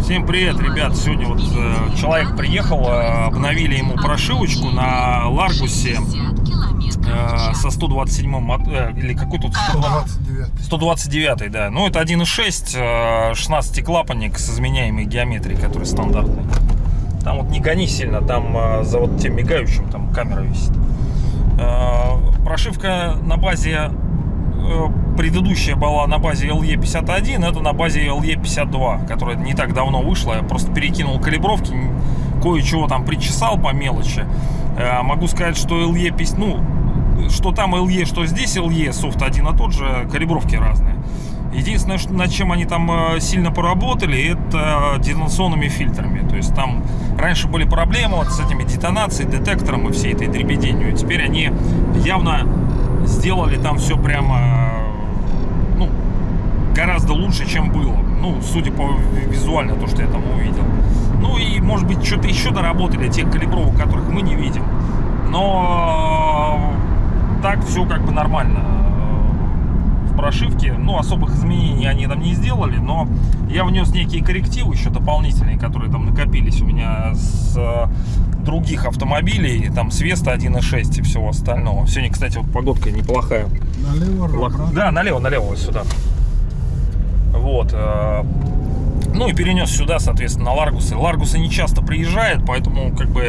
Всем привет, ребят! Сегодня вот э, человек приехал, э, обновили ему прошивочку на Ларгусе э, со 127 мот- э, или какой тут 129. 129, да. Ну, это 1.6, э, 16 клапанник с изменяемой геометрией, который стандартный. Там вот не гони сильно, там э, за вот тем мигающим там камера висит. Э, Прошивка на базе э, предыдущая была на базе LE51, это на базе LE52, которая не так давно вышла. Я просто перекинул калибровки, кое-чего там причесал по мелочи. Э, Могу сказать, что LE 50, ну, что там LE, что здесь LE, софт один и тот же, калибровки разные. Единственное, над чем они там э, сильно поработали, это детонационными фильтрами. То есть там раньше были проблемы вот с этими детонацией, детектором и всей этой дребеденью. Теперь они явно сделали там все прямо э, ну, гораздо лучше, чем было. Ну, судя по визуально, то, что я там увидел. Ну и, может быть, что-то еще доработали, тех калибровок, которых мы не видим. Но э, так все как бы нормально в прошивке. Ну, особых изменений они там не сделали, но я внес некие коррективы еще дополнительные, которые там накопились у меня с э, других автомобилей, там с Веста 1.6 и всего остального. Сегодня, кстати, вот погодка неплохая. Налево, Лох-. Да, налево, налево, вот сюда. Вот. э, Ну и перенес сюда, соответственно, на Ларгусы. Ларгусы не часто приезжают, поэтому как бы...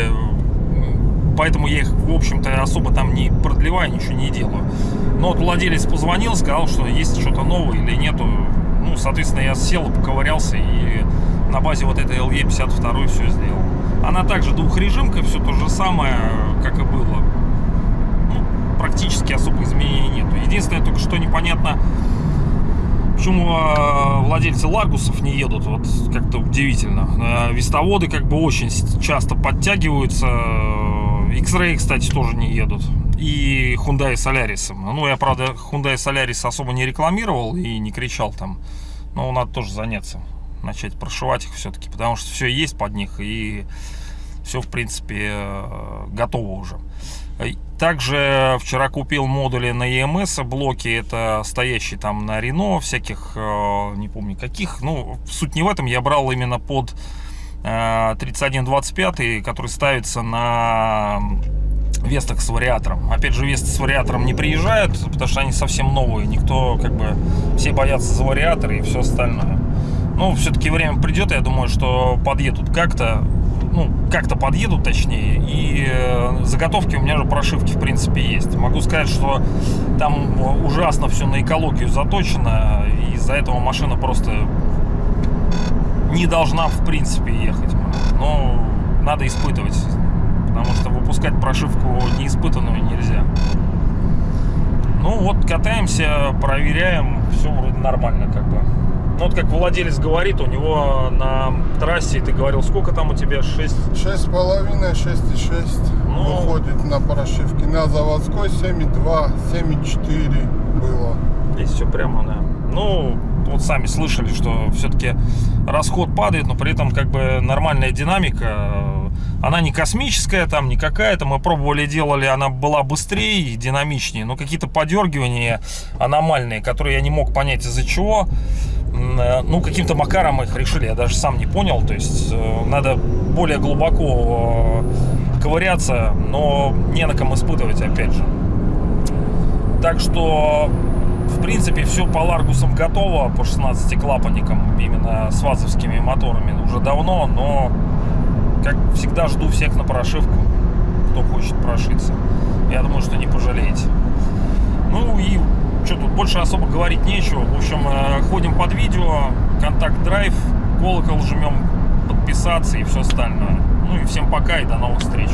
Поэтому я их, в общем-то, особо там не продлеваю, ничего не делаю. Но вот владелец позвонил, сказал, что есть что-то новое или нету. Ну, соответственно, я сел, поковырялся и на базе вот этой LE52 все сделал. Она также двухрежимка, все то же самое, как и было ну, практически особых изменений нету. Единственное, только что непонятно, почему э, владельцы Ларгусов не едут, вот как-то удивительно. Э, Вестоводы как бы очень часто подтягиваются. X-Ray, кстати, тоже не едут. И Hyundai Solaris. Ну, я, правда, Hyundai Solaris особо не рекламировал и не кричал там. Но надо тоже заняться. Начать прошивать их все-таки, потому что все есть под них и все, в принципе, э, готово уже. Э, Также вчера купил модули на EMS блоки, это стоящие там на Renault, всяких, э, не помню каких. Ну, суть не в этом, я брал именно под 3125, который ставится на Вестах с вариатором. Опять же, Весты с вариатором не приезжают, потому что они совсем новые. Никто, как бы, все боятся за вариаторы и все остальное. Ну, все-таки время придет, я думаю, что подъедут как-то, ну, как-то подъедут, точнее, и э, заготовки у меня же прошивки, в принципе, есть. Могу сказать, что там ужасно все на экологию заточено, из-за этого машина просто не должна, в принципе, ехать. Но надо испытывать, потому что выпускать прошивку неиспытанную нельзя. Ну вот, катаемся, проверяем, все вроде нормально как бы. Ну вот как владелец говорит, у него на трассе, ты говорил, сколько там у тебя? 6? Шесть с половиной, шесть и шесть Ну. выходит на прошивке. На заводской 7,2, 7,4 было. Здесь все прямо, да. Ну, вот сами слышали, что все-таки расход падает, но при этом как бы нормальная динамика. Она не космическая, там не какая-то. Мы пробовали, делали, она была быстрее и динамичнее, но какие-то подергивания аномальные, которые я не мог понять из-за чего. Э, Ну, каким-то макаром их решили, я даже сам не понял. То есть э, надо более глубоко э, ковыряться, но не на ком испытывать, опять же. Так что, принципе, все по Ларгусам готово, по 16 клапанникам, именно с вазовскими моторами уже давно, но, как всегда, жду всех на прошивку, кто хочет прошиться. Я думаю, что не пожалеете. Ну и что тут, больше особо говорить нечего. В общем, э, ходим под видео, контакт драйв, колокол жмем, подписаться и все остальное. Ну и всем пока и до новых встреч.